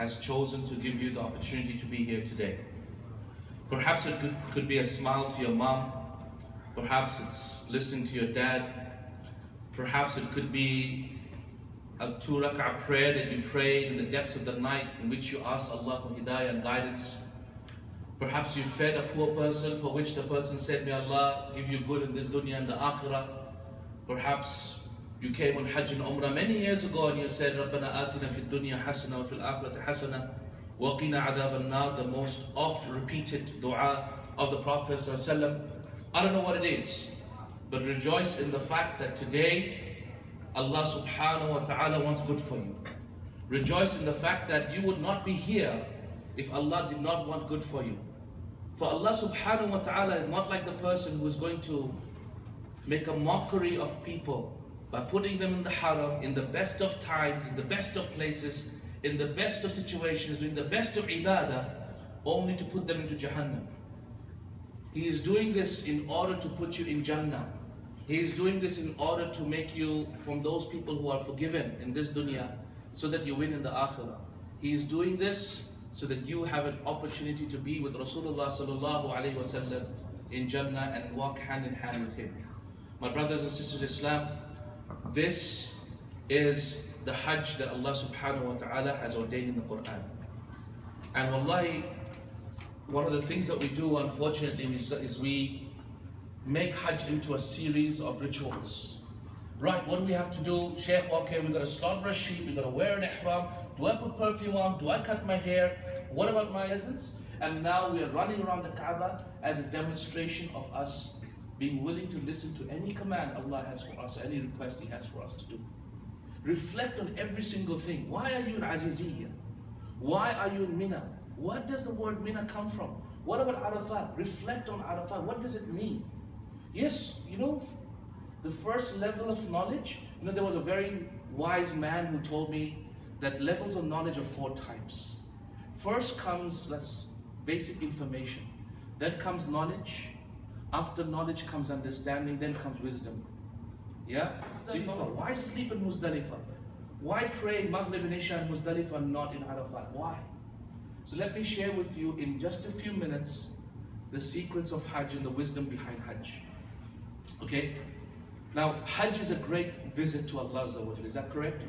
has chosen to give you the opportunity to be here today. Perhaps it could, could be a smile to your mom. Perhaps it's listening to your dad. Perhaps it could be a two rak'ah prayer that you prayed in the depths of the night in which you asked Allah for hidayah and guidance. Perhaps you fed a poor person for which the person said, May Allah give you good in this dunya and the akhirah. Perhaps you came on Hajj and Umrah many years ago and you said, رَبَّنَا آتِنَا فِي الدُّنْيا حَسَنَةً وَفِي الْآخِرَةِ حَسَنَةً وَقِنَا عَذَابَ النَّارِ The most oft repeated dua of the Prophet ﷺ. I don't know what it is, but rejoice in the fact that today Allah subhanahu wa ta'ala wants good for you. Rejoice in the fact that you would not be here if Allah did not want good for you. For Allah subhanahu wa ta'ala is not like the person who is going to make a mockery of people by putting them in the haram in the best of times, in the best of places, in the best of situations, doing the best of ibadah, only to put them into Jahannam. He is doing this in order to put you in Jannah. He is doing this in order to make you from those people who are forgiven in this dunya, so that you win in the akhirah. He is doing this so that you have an opportunity to be with Rasulullah sallallahu alaihi wasallam in Jannah and walk hand in hand with him. My brothers and sisters Islam, this is the Hajj that Allah subhanahu wa ta'ala has ordained in the Quran. And wallahi, one of the things that we do unfortunately is we make Hajj into a series of rituals. Right, what do we have to do? Sheikh, okay, we've got to slaughter a sheep, we've got to wear an ihram. Do I put perfume on? Do I cut my hair? What about my essence? And now we are running around the Kaaba as a demonstration of us being willing to listen to any command Allah has for us, any request He has for us to do. Reflect on every single thing. Why are you in Aziziyya? Why are you in Mina? What does the word Mina come from? What about Arafat? Reflect on Arafat. What does it mean? Yes, you know, the first level of knowledge, you know, there was a very wise man who told me that levels of knowledge are four types. First comes that's basic information. Then comes knowledge. After knowledge comes understanding, then comes wisdom. Yeah? So you follow. Why sleep in Muzdalifah? Why pray Maghrib and Isha in Muzdalifah not in Arafat? Why? So let me share with you in just a few minutes the secrets of Hajj and the wisdom behind Hajj. Okay? Now, Hajj is a great visit to Allah. Is that correct?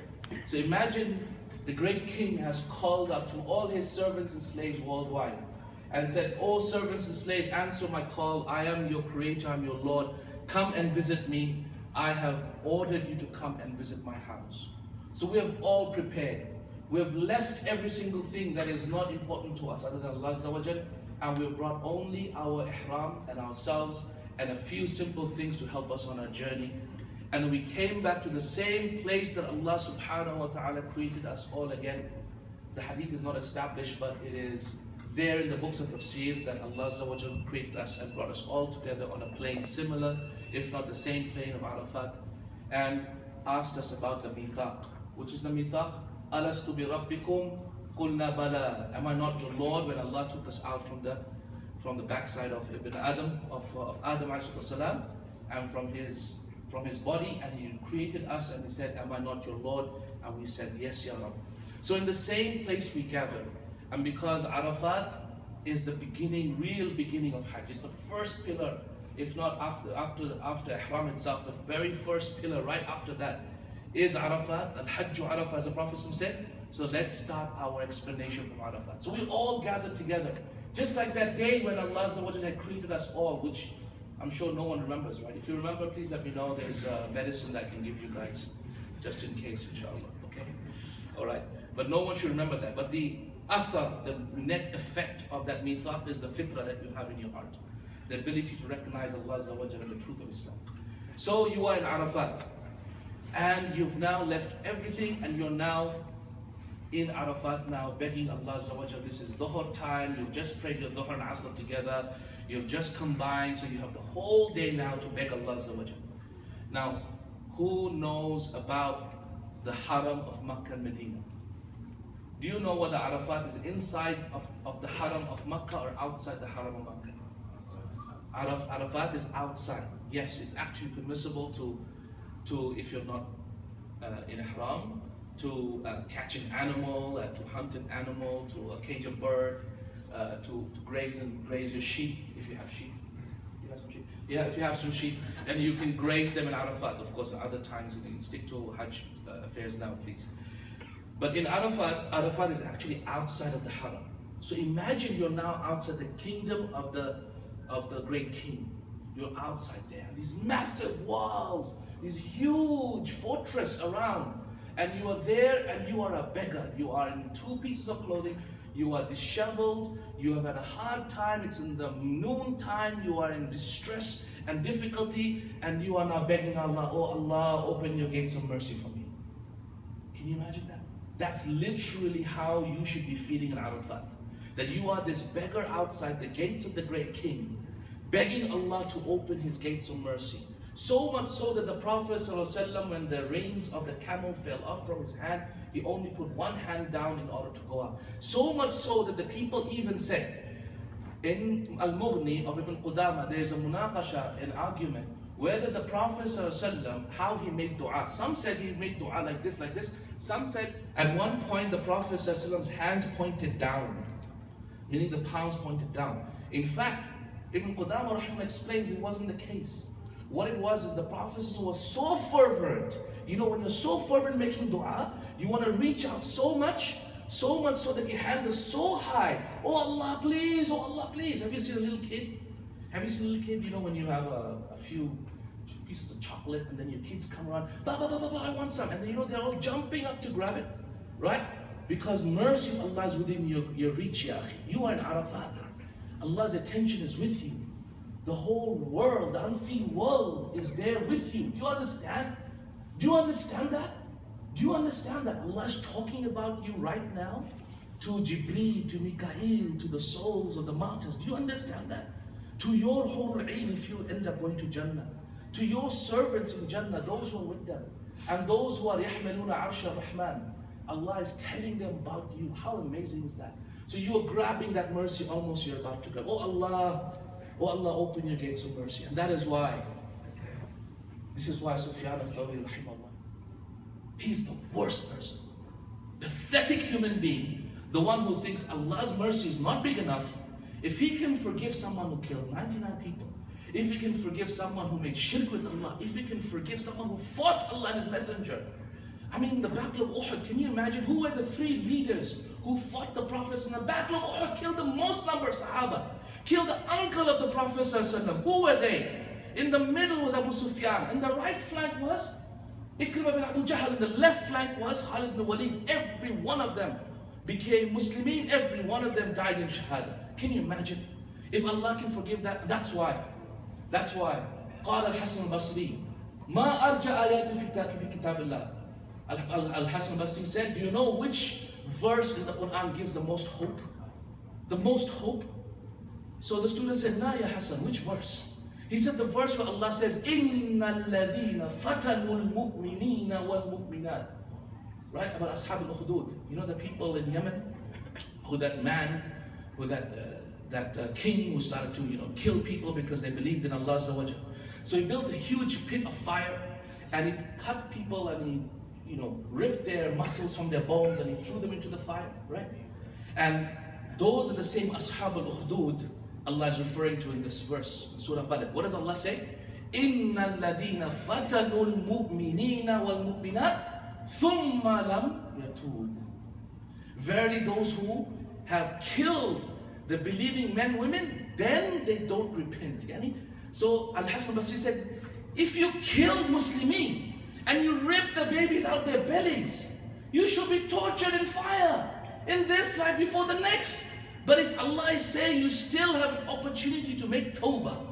So imagine the great king has called out to all his servants and slaves worldwide and said, O servants and slaves, answer my call. I am your creator, I'm your Lord. Come and visit me. I have ordered you to come and visit my house. So we have all prepared. We have left every single thing that is not important to us other than Allah and we have brought only our ihram and ourselves and a few simple things to help us on our journey. And we came back to the same place that Allah subhanahu wa ta'ala created us all again. The hadith is not established, but it is there in the books of tafsir that Allah created us and brought us all together on a plane similar, if not the same plane of Arafat, and asked us about the mithaq. Which is the mithaq? Alastu bi rabbikum qulna bala. Am I not your Lord when Allah took us out from the from the backside of Ibn Adam, of, of Adam salam, and from his from his body, and he created us, and he said, Am I not your Lord? And we said, Yes, Ya Rab. So in the same place we gather, and because Arafat is the beginning, real beginning of Hajj, it's the first pillar, if not after after after Ihram itself, the very first pillar right after that is Arafat, Al-Hajj Arafat, as the Prophet said. So let's start our explanation from Arafat. So we all gather together. Just like that day when Allah had created us all, which I'm sure no one remembers, right? If you remember, please let me know. There's uh, medicine that I can give you guys, just in case, inshallah. Okay? All right. But no one should remember that. But the athar, the net effect of that mithaq is the fitrah that you have in your heart. The ability to recognize Allah and the truth of Islam. So you are in Arafat. And you've now left everything and you're now in Arafat now begging Allah this is Dhuhr time, you've just prayed your Dhuhr and Asr together, you've just combined, so you have the whole day now to beg Allah Now, who knows about the Haram of Makkah and Medina? Do you know whether Arafat is inside of, of the Haram of Makkah or outside the Haram of Makkah? Araf, Arafat is outside. Yes, it's actually permissible to, to if you're not uh, in Ihram, to uh, catch an animal, uh, to hunt an animal, to uh, cage a bird, to, to graze and graze your sheep if you have sheep. You have some sheep. Yeah, if you have some sheep, and you can graze them in Arafat. Of course, at other times you stick to Hajj uh, affairs now, please. But in Arafat, Arafat is actually outside of the Haram. So imagine you're now outside the kingdom of the of the great king. You're outside there. These massive walls, this huge fortress around. And you are there and you are a beggar. You are in two pieces of clothing. You are disheveled. You have had a hard time. It's in the noon time. You are in distress and difficulty. And you are now begging Allah, Oh Allah, open your gates of mercy for me. Can you imagine that? That's literally how you should be feeling in Arafat. That you are this beggar outside the gates of the great king, begging Allah to open his gates of mercy. So much so that the Prophet ﷺ, when the reins of the camel fell off from his hand, he only put one hand down in order to go up. So much so that the people even said, in Al-Mughni of Ibn Qudama, there is a munaqasha, an argument, whether the Prophet how he made dua. Some said he made dua like this, like this. Some said at one point the Prophet hands pointed down, meaning the palms pointed down. In fact, Ibn Qudamah explains it wasn't the case. What it was is the Prophet was so fervent. You know, when you're so fervent making dua, you want to reach out so much, so much so that your hands are so high. Oh Allah, please, oh Allah, please. Have you seen a little kid? Have you seen a little kid? You know, when you have a, a few pieces of chocolate and then your kids come around, ba ba ba ba ba, I want some. And then you know they're all jumping up to grab it, right? Because mercy of Allah is within your, your reach, ya You are in Arafat. Allah's attention is with you. The whole world, the unseen world is there with you. Do you understand? Do you understand that? Do you understand that Allah is talking about you right now? To Jibreel, to Mikael, to the souls of the martyrs. Do you understand that? To your whole ain if you end up going to Jannah To your servants in Jannah, those who are with them. And those who are يحملون عرش الرحمن. Allah is telling them about you. How amazing is that? So you are grabbing that mercy almost you're about to grab. Oh Allah, Oh Allah, open your gates of mercy. And that is why, this is why Sufyan al-Thawri, he's the worst person. Pathetic human being, the one who thinks Allah's mercy is not big enough. If he can forgive someone who killed 99 people, if he can forgive someone who made shirk with Allah, if he can forgive someone who fought Allah and His Messenger. I mean, the Battle of Uhud, can you imagine who were the three leaders who fought the Prophets in the Battle of Uhud, killed the most number of Sahaba? killed the uncle of the Prophet Who were they? In the middle was Abu Sufyan. and the right flank was Ikrimah bin Abu Jahl. and the left flank was Khalid bin Walid. Every one of them became Muslimin. Every one of them died in Shahada. Can you imagine? If Allah can forgive that, that's why. That's why. قال الحسن البصري ما أرجى آيات في كتاب الله Al-Hasan al-Basri said, do you know which verse in the Quran gives the most hope? The most hope so the student said, La ya Hassan, which verse? He said the verse where Allah says, Inna alladhina fatanul mu'minina wal mu'minat. Right? About Ashab al-Ukhdud. You know the people in Yemen? Who that man, who that, uh, that uh, king who started to, you know, kill people because they believed in Allah So he built a huge pit of fire and he cut people and he, you know, ripped their muscles from their bones and he threw them into the fire, right? And those are the same Ashab al-Ukhdud Allah is referring to in this verse, Surah Balad. What does Allah say? إِنَّ الَّذِينَ فَتَنُوا الْمُؤْمِنِينَ وَالْمُؤْمِنَاتِ ثُمَّ لَمْ يَتُوبُوا Verily those who have killed the believing men, women, then they don't repent. Yani, so Al-Hasan Basri said, if you kill Muslimin and you rip the babies out their bellies, you should be tortured in fire in this life before the next. But if Allah is saying you still have an opportunity to make tawbah,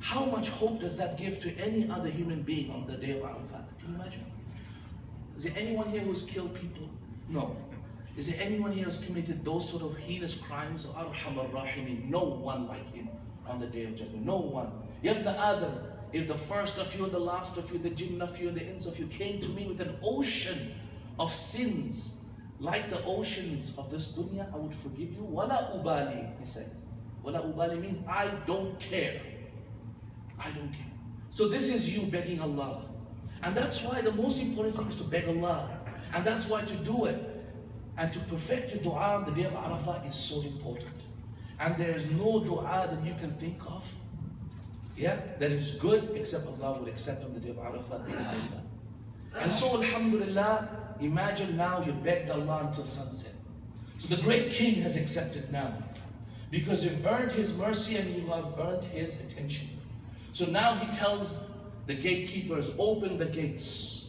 how much hope does that give to any other human being on the day of Arafat? Can you imagine? Is there anyone here who's killed people? No. Is there anyone here who's committed those sort of heinous crimes? Arhamar Rahimi, no one like him on the day of judgment. No one. Yet the Adam, if the first of you, the last of you, the jinn of you, the ins of you came to me with an ocean of sins, like the oceans of this dunya, I would forgive you. Wala ubali, he said. Wala ubali means I don't care. I don't care. So this is you begging Allah. And that's why the most important thing is to beg Allah. And that's why to do it and to perfect your dua on the day of Arafah is so important. And there is no dua that you can think of, yeah, that is good except Allah will accept on the day of Arafah. And so, Alhamdulillah, imagine now you begged Allah until sunset. So the great king has accepted now because you've earned his mercy and you have earned his attention. So now he tells the gatekeepers, open the gates.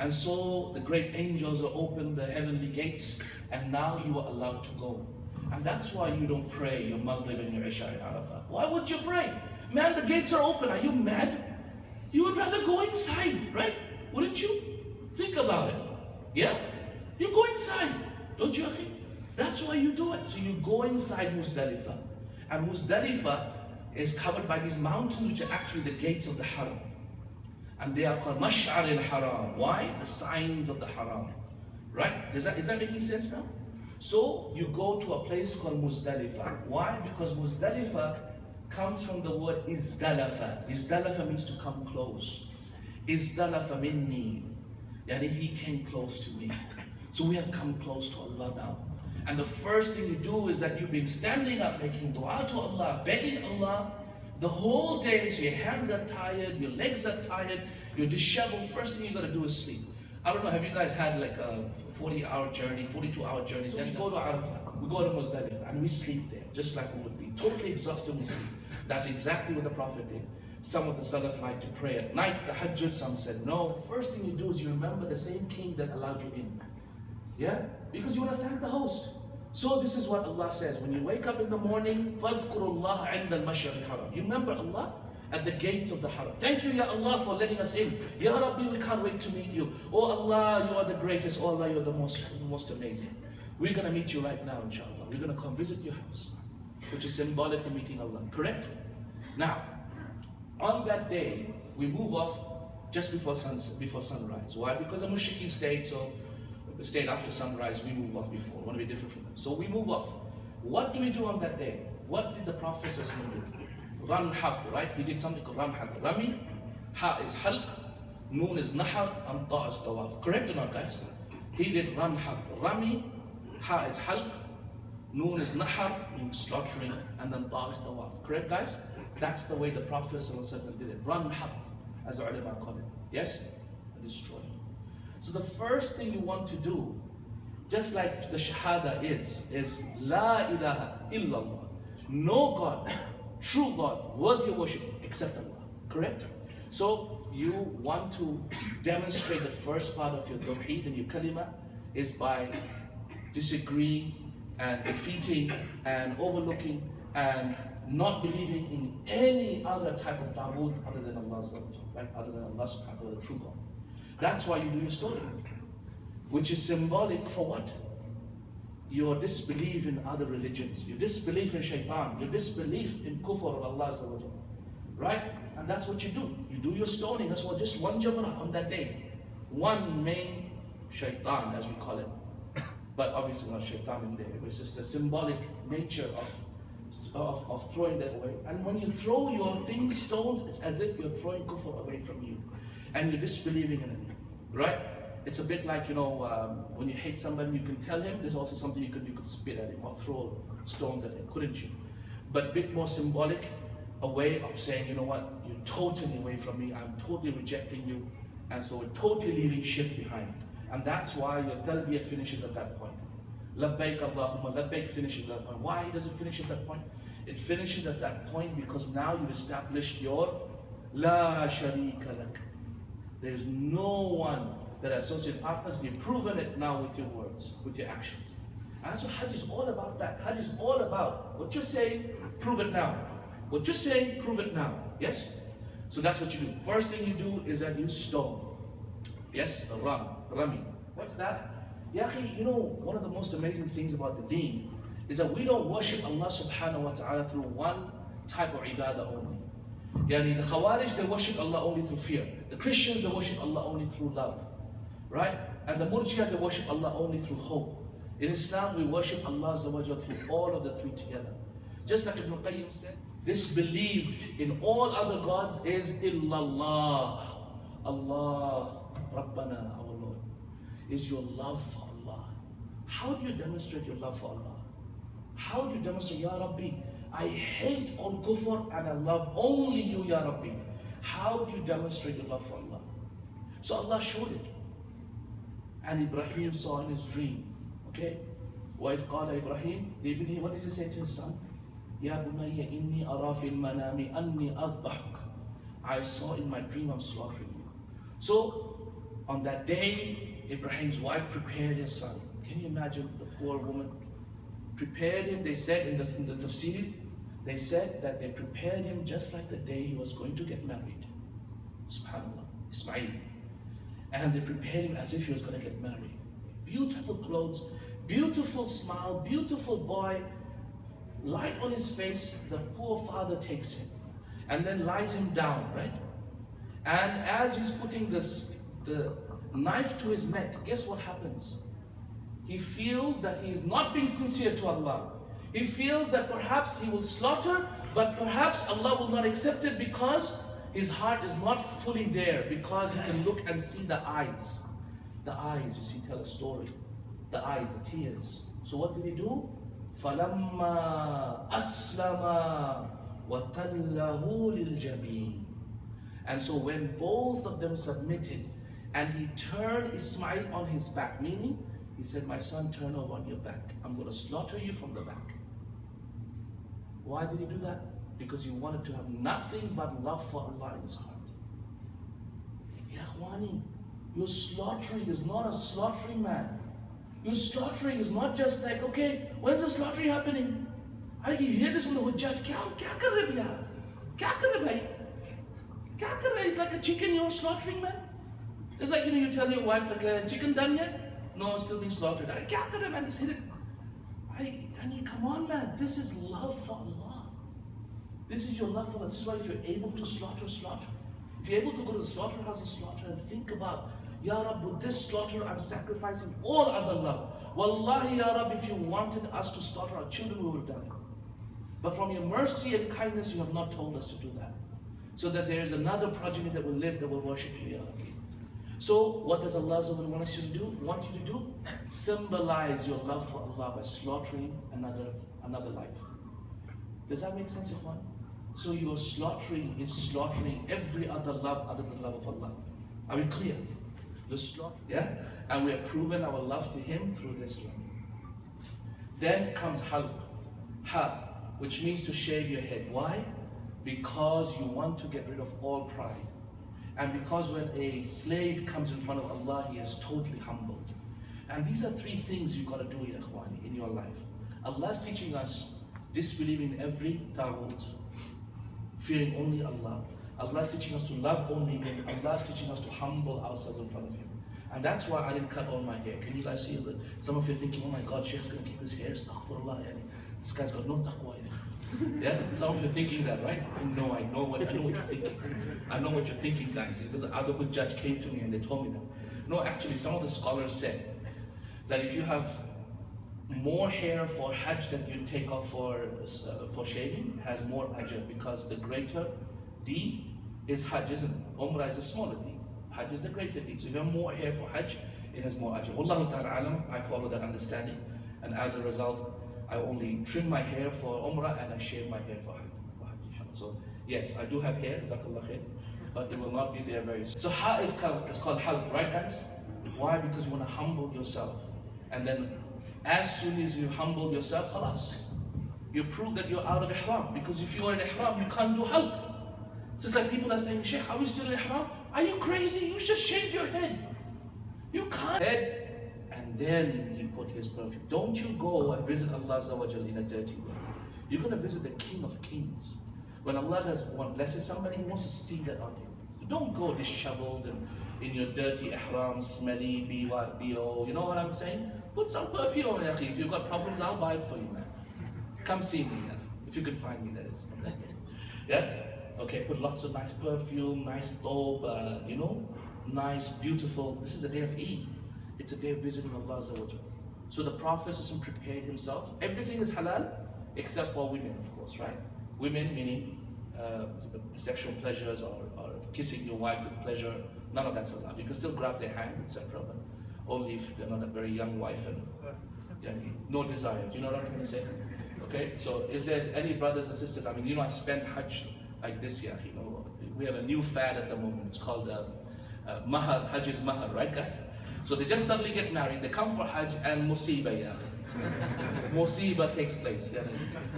And so the great angels are open the heavenly gates, and now you are allowed to go. And that's why you don't pray your Maghrib and your Isha in Arafah. Why would you pray? Man, the gates are open. Are you mad? You would rather go inside, right? Wouldn't you? Think about it. Yeah? You go inside, don't you, Akhi? That's why you do it. So you go inside Muzdalifah. And Muzdalifah is covered by these mountains which are actually the gates of the Haram. And they are called Mash'ar al-Haram. Why? The signs of the Haram. Right? Is that, is that making sense now? So you go to a place called Muzdalifah. Why? Because Muzdalifah comes from the word Izdalafa. Izdalafa means to come close. Izdalafa minni. Yani he came close to me. So we have come close to Allah now. And the first thing you do is that you've been standing up, making dua to Allah, begging Allah the whole day. So your hands are tired, your legs are tired, you're disheveled. First thing you got to do is sleep. I don't know, have you guys had like a 40 hour journey, 42 hour journey? So we go to Arafah, we go to Muzdalifah, and we sleep there, just like we would be. Totally exhausted, we sleep. That's exactly what the Prophet did. Some of the Salaf like to pray at night, the Hajj, some said no. First thing you do is you remember the same king that allowed you in. Yeah? Because you want to thank the host. So this is what Allah says. When you wake up in the morning, فَاذْكُرُ اللَّهَ عِنْدَ الْمَشْرِ الْحَرَامِ You remember Allah at the gates of the haram. Thank you, Ya Allah, for letting us in. Ya Rabbi, we can't wait to meet you. Oh Allah, you are the greatest. Oh Allah, you're the most, most amazing. We're going to meet you right now, inshallah. We're going to come visit your house, which is symbolic of meeting Allah. Correct? Now, on that day, we move off just before, sunset, before sunrise. Why? Because the mushrikeen stayed, so stayed after sunrise, we move off before. We want to be different from them. So we move off. What do we do on that day? What did the Prophet do? Ran haq, right? He did something called ran haq. Rami, ha is halq, noon is nahar, and ta is tawaf. Correct or not, guys? He did ran haq. Rami, ha is halq, noon is nahar, means slaughtering, and then ta is tawaf. Correct, guys? That's the way the Prophet did it. Ran haq, as the ulama call it. Yes? Destroy. So the first thing you want to do, just like the Shahada is, is La ilaha illallah. No God, true God, worthy of worship, except Allah. Correct? So you want to demonstrate the first part of your tawheed and your kalima is by disagreeing and defeating and overlooking and not believing in any other type of ta'bud other than Allah, right? other than Allah subhanahu wa ta'ala, the true God. That's why you do your story, which is symbolic for what? Your disbelief in other religions, your disbelief in shaitan, your disbelief in kufr of Allah. Right? And that's what you do. You do your stoning. That's what just one jamrah on that day. One main shaitan, as we call it. But obviously not shaitan in there. It's just the symbolic nature of of, of throwing that away. And when you throw your things, stones, it's as if you're throwing kufr away from you. And you're disbelieving in it. Right? It's a bit like, you know, um, when you hate somebody, you can tell him. There's also something you could, you could spit at him or throw stones at him, couldn't you? But a bit more symbolic, a way of saying, you know what, you're totally away from me. I'm totally rejecting you. And so we're totally leaving shit behind. And that's why your talbiyah finishes at that point. Labbaik Allahumma, labbaik finishes at that point. Why does it finish at that point? It finishes at that point because now you've established your La sharika lak. There's no one that associate partners. We've proven it now with your words, with your actions. And so Hajj is all about that. Hajj is all about what you're saying, prove it now. What you're saying, prove it now. Yes? So that's what you do. First thing you do is that you stone. Yes? Ram. Rami. What's that? Yahi, you know, one of the most amazing things about the deen is that we don't worship Allah subhanahu wa ta'ala through one type of ibadah only. Yani the Khawarij, they worship Allah only through fear. The Christians, they worship Allah only through love. Right? And the Murjia, they worship Allah only through hope. In Islam, we worship Allah through all of the three together. Just like Ibn Qayyim said, disbelieved in all other gods is illallah. Allah, Rabbana, our Lord. is your love for Allah. How do you demonstrate your love for Allah? How do you demonstrate, Ya Rabbi, I hate all kufr and I love only you, Ya Rabbi. How do you demonstrate your love for Allah? So Allah showed it. And Ibrahim saw in his dream, okay? وإذ قال إبراهيم لابنه what did he say to his son? يا بني إني أرى في المنام أني أذبحك I saw in my dream I'm slaughtering you. So on that day, Ibrahim's wife prepared his son. Can you imagine the poor woman? Prepared him, they said in the, in the tafsir, they said that they prepared him just like the day he was going to get married. Subhanallah, Ismail. And they prepared him as if he was going to get married. Beautiful clothes, beautiful smile, beautiful boy, light on his face. The poor father takes him and then lies him down, right? And as he's putting this, the knife to his neck, guess what happens? He feels that he is not being sincere to Allah. He feels that perhaps he will slaughter, but perhaps Allah will not accept it because his heart is not fully there, because he can look and see the eyes. The eyes, you see, tell a story. The eyes, the tears. So what did he do? فَلَمَّا أَسْلَمَا وَتَلَّهُ لِلْجَبِينِ And so when both of them submitted, and he turned Ismail on his back, meaning he said, my son, turn over on your back. I'm going to slaughter you from the back. Why did he do that? Because he wanted to have nothing but love for Allah in his heart. Ya Khwani, your slaughtering is not a slaughtering man. Your slaughtering is not just like, okay, when's the slaughtering happening? I you hear this from the Hujjaj, kya, kya kar rahe bhaiya? Kya kar rahe bhai? Kya kar rahe? It's like a chicken you're slaughtering, man. It's like, you know, you tell your wife, like, uh, chicken done yet? No, it's still being slaughtered. I can't get him and hit it. I, I mean, come on, man. This is love for Allah. This is your love for Allah. This is why if you're able to slaughter, slaughter. If you're able to go to the slaughterhouse and slaughter and think about, Ya Rabbi, with this slaughter, I'm sacrificing all other love. Wallahi, Ya Rabbi, if you wanted us to slaughter our children, we would die. But from your mercy and kindness, you have not told us to do that. So that there is another progeny that will live, that will worship you, Ya Rabbi. So, what does Allah want us to do? Want you to do? Symbolize your love for Allah by slaughtering another another life. Does that make sense, Ikhwan? So your slaughtering is slaughtering every other love other than love of Allah. Are we clear? The slaughter, yeah? And we have proven our love to Him through this love. Then comes halq. Ha, which means to shave your head. Why? Because you want to get rid of all pride. And because when a slave comes in front of Allah, he is totally humbled. And these are three things you've got to do, Ikhwani, in your life. Allah is teaching us disbelieving every taghut, fearing only Allah. Allah is teaching us to love only Him. Allah is teaching us to humble ourselves in front of Him. And that's why I didn't cut all my hair. Can you guys see that? Some of you are thinking, oh my God, Sheikh's to keep his hair. Astaghfirullah. This guy's got no taqwa in it. Yeah? Some of you are thinking that, right? No, I know what I know what you're thinking. I know what you're thinking, guys. Because the other good judge came to me and they told me that. No, actually, some of the scholars said that if you have more hair for Hajj than you take off for uh, for shaving, has more ajr because the greater deed is Hajj, isn't it? Umrah is a smaller deed. Hajj is the greater deed. So if you have more hair for Hajj, it has more ajr. Wallahu ta'ala I follow that understanding. And as a result, I only trim my hair for Umrah and I shave my hair for Hajj. So yes, I do have hair, Zakallah khair, but it will not be there very soon. So Ha is called, it's called halq, right guys? Why? Because you want to humble yourself. And then as soon as you humble yourself, khalas. You prove that you're out of ihram. Because if you're in ihram, you can't do halq. So it's like people are saying, Sheikh, are we still in ihram? Are you crazy? You just shaved your head. You can't. Head, and then perfume. Don't you go and visit Allah in a dirty way. You're going to visit the King of Kings. When Allah does one blesses somebody, He wants to see that on you. Don't go disheveled and in your dirty ihram, smelly, BO. You know what I'm saying? Put some perfume on. If you've got problems, I'll buy it for you, man. Come see me, man. If you can find me, that is. yeah? Okay, put lots of nice perfume, nice thobe, uh, you know, nice, beautiful. This is a day of Eid. It's a day of visiting Allah. So the Prophet prepared himself. Everything is halal except for women, of course, right? Women meaning uh, sexual pleasures or, or, kissing your wife with pleasure. None of that's allowed. You can still grab their hands, etc. But Only if they're not a very young wife and yeah, no desire. Do you know what I'm trying to say? Okay, so if there's any brothers and sisters, I mean, you know, I spent Hajj like this year, you know, we have a new fad at the moment. It's called uh, uh, Mahar, Hajj is Mahar, right, guys? So they just suddenly get married, they come for Hajj and Musiba, yeah. Musiba takes place. Yeah.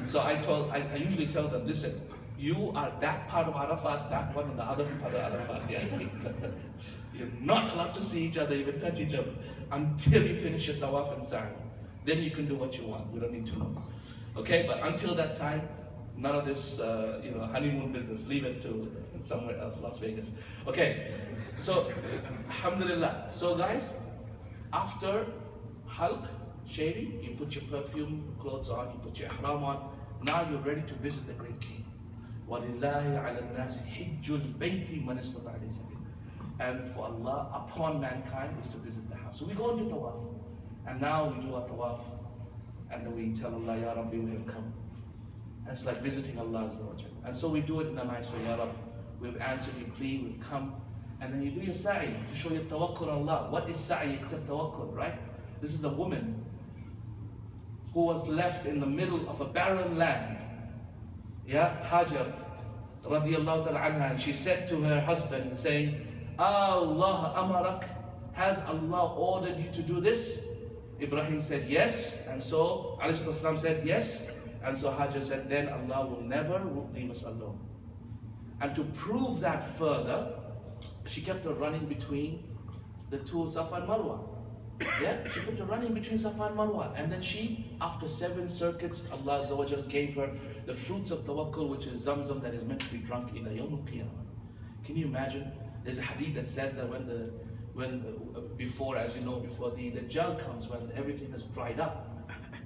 So I told, I, I usually tell them, listen, you are that part of Arafat, that one, and the other part of Arafat. Yeah. You're not allowed to see each other, even touch each other, until you finish your tawaf and sa'i. Then you can do what you want. We don't need to know. Okay, but until that time, None of this, uh, you know, honeymoon business. Leave it to somewhere else, Las Vegas. Okay, so, alhamdulillah. So guys, after halq shaving, you put your perfume, clothes on, you put your ihram on, now you're ready to visit the great king. وَلِلَّهِ عَلَى النَّاسِ حِجُّ الْبَيْتِ مَنْ إِسْتَطَعَ And for Allah, upon mankind is to visit the house. So we go into tawaf. And now we do our tawaf. And then we tell Allah, Ya Rabbi, we have come. And it's like visiting Allah. And so we do it in a nice way, Ya. We've answered your plea, we've come. And then you do your sa'i to show your tawakkul Allah. What is sa'i except tawakkul, right? This is a woman who was left in the middle of a barren land. Yeah, Hajar radiallahu ta'ala anha, and she said to her husband, saying, Allah amarak, has Allah ordered you to do this? Ibrahim said yes, and so alayhi said yes, and so Hajar said, then Allah will never leave us alone. And to prove that further, she kept her running between the two Safa and Marwa. Yeah, she kept her running between Safa and Marwa. And then she, after seven circuits, Allah gave her the fruits of tawakkul, which is zamzam that is meant to be drunk in the Yawm al Can you imagine? There's a hadith that says that when the when uh, before, as you know, before the, the comes, when everything has dried up,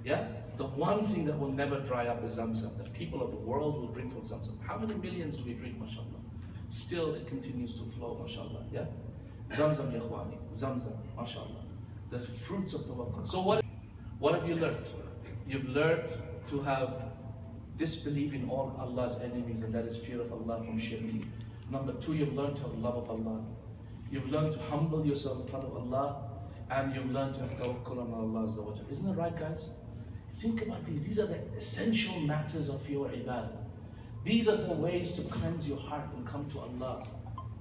yeah, the one thing that will never dry up is Zamzam. The people of the world will drink from Zamzam. How many millions do we drink, mashallah? Still, it continues to flow, mashallah. Yeah? Zamzam, ya Zamzam, mashallah. The fruits of the tawakkul. So, what, what have you learned? You've learned to have disbelief in all Allah's enemies, and that is fear of Allah from shirk. Number two, you've learned to have love of Allah. You've learned to humble yourself in front of Allah, and you've learned to have tawakkul on Allah. Isn't that right, guys? Think about these. These are the essential matters of your ibadah. These are the ways to cleanse your heart and come to Allah.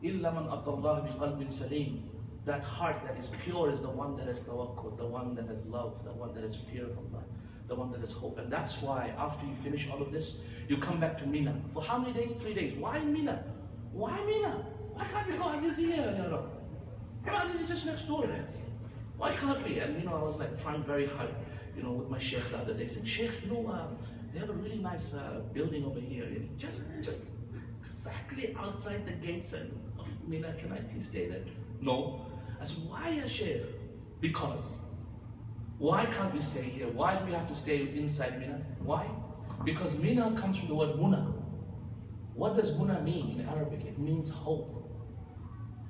إِلَّا مَنْ أَطَى بِقَلْبٍ سَلِيمٍ That heart that is pure is the one that has tawakkul, the one that has love, the one that has fear of Allah, the one that has hope. And that's why after you finish all of this, you come back to Mina. For how many days? Three days. Why Mina? Why Mina? Why can't we go Aziz here, Ya Rab? Aziz is just next door there. Why can't we? And you know, I was like trying very hard you know, with my sheikh the other day, saying, Sheikh, you know, uh, they have a really nice uh, building over here. just, just exactly outside the gates of Mina. Can I please stay there? No. I said, why, a Sheikh? Because. Why can't we stay here? Why do we have to stay inside Mina? Why? Because Mina comes from the word Muna. What does Muna mean in Arabic? It means hope.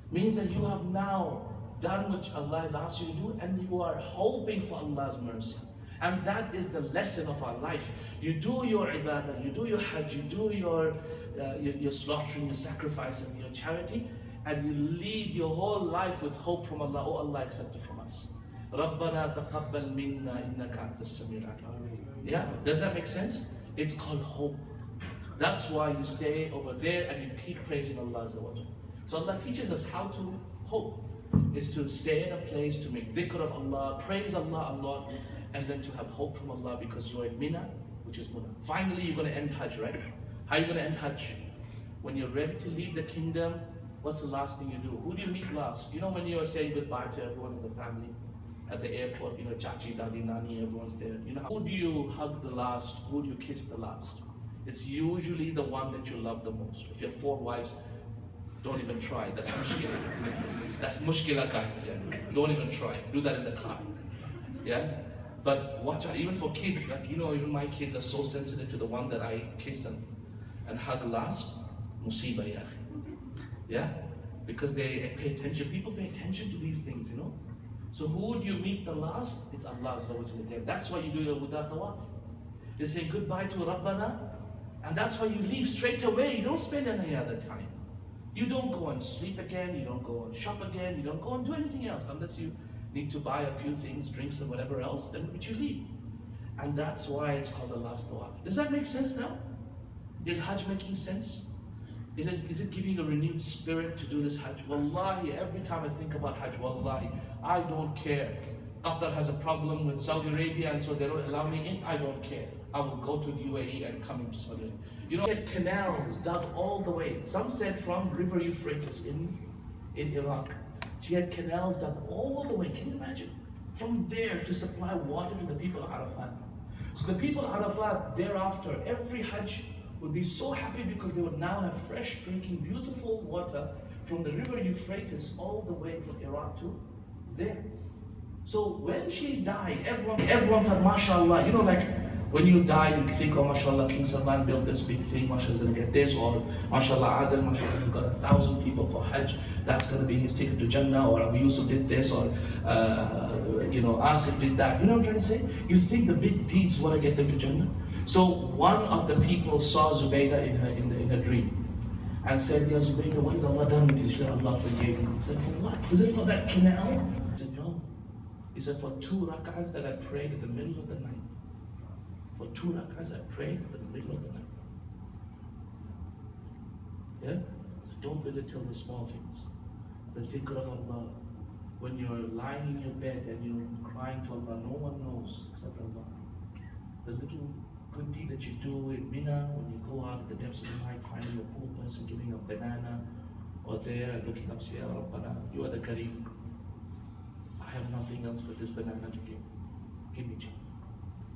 It means that you have now done what Allah has asked you to do and you are hoping for Allah's mercy. And that is the lesson of our life. You do your ibadah, you do your hajj, you do your, uh, your, your slaughtering, your sacrifice, and your charity, and you lead your whole life with hope from Allah. Oh, Allah, accept it from us. رَبَّنَا تَقَبَّلْ مِنَّا إِنَّكَ أَنْتَ السَّمِيعُ Yeah, does that make sense? It's called hope. That's why you stay over there and you keep praising Allah. So Allah teaches us how to hope. Is to stay in a place to make dhikr of Allah, praise Allah a lot, and then to have hope from Allah because you're in Mina, which is Muna. Finally, you're going to end Hajj, right? How are you going to end Hajj? When you're ready to leave the kingdom, what's the last thing you do? Who do you meet last? You know when you're saying goodbye to everyone in the family at the airport, you know, Chachi, Dadi, Nani, everyone's there. You know, who do you hug the last? Who do you kiss the last? It's usually the one that you love the most. If you have four wives, don't even try. That's mushkila. That's mushkila, guys. Yeah? Don't even try. Do that in the car. Yeah? But watch out, even for kids, like, you know, even my kids are so sensitive to the one that I kiss and, and hug last. Musiba, yeah. Yeah? Because they pay attention. People pay attention to these things, you know. So who do you meet the last? It's Allah. That's why you do your wada tawaf. You say goodbye to Rabbana, and that's why you leave straight away. You don't spend any other time. You don't go and sleep again, you don't go and shop again, you don't go and do anything else unless you need to buy a few things, drinks and whatever else, then would you leave. And that's why it's called the last tawaf. Does that make sense now? Is Hajj making sense? Is it, is it giving a renewed spirit to do this Hajj? Wallahi, every time I think about Hajj, Wallahi, I don't care. Qatar has a problem with Saudi Arabia and so they don't allow me in. I don't care. I will go to the UAE and come into Saudi Arabia. You know, canals dug all the way. Some said from River Euphrates in, in Iraq. She had canals dug all the way. Can you imagine? From there to supply water to the people of Arafat. So the people of Arafat thereafter, every Hajj would be so happy because they would now have fresh drinking, beautiful water from the river Euphrates all the way from Iraq to there. So when she died, everyone, everyone thought, mashallah, you know, like when you die, you think, oh, mashallah, King Salman built this big thing, mashallah, to get this, or mashallah, Adil, mashallah, you got a thousand people for Hajj, that's going to be his ticket to Jannah, or Abu Yusuf did this, or, uh, you know, Asif did that. You know what I'm trying to say? You think the big deeds want to get them to Jannah? So one of the people saw Zubaydah in her, in, the, in a dream and said, Ya Zubaydah, what has Allah done with you? She said, Allah forgave you. He said, for what? Was it for that canal? He said, no. He said, for two rak'ahs that I prayed in the middle of the night. For two rak'ahs I prayed in the middle of the night. Yeah? So don't belittle the small things. The dhikr of Allah. When you're lying in your bed and you're crying to Allah, no one knows except Allah. The little good deed that you do in Mina when you go out at the depths of the night, finding a poor person giving a banana, or there and looking up, saying, Rabbana, you are the Kareem. I have nothing else but this banana to give. Give me change.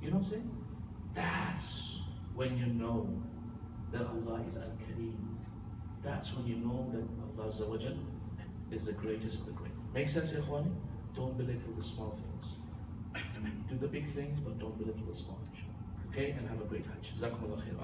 You know what I'm saying? That's when you know that Allah is Al Kareem. That's when you know that Allah is the greatest of the great. Make sense, Ikhwani? Don't belittle the small things. Do the big things, but don't belittle the small. things. Okay, and have a great Hajj. Khair.